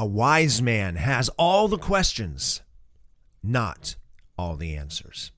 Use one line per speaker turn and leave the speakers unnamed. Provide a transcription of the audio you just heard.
A wise man has all the questions, not all the answers.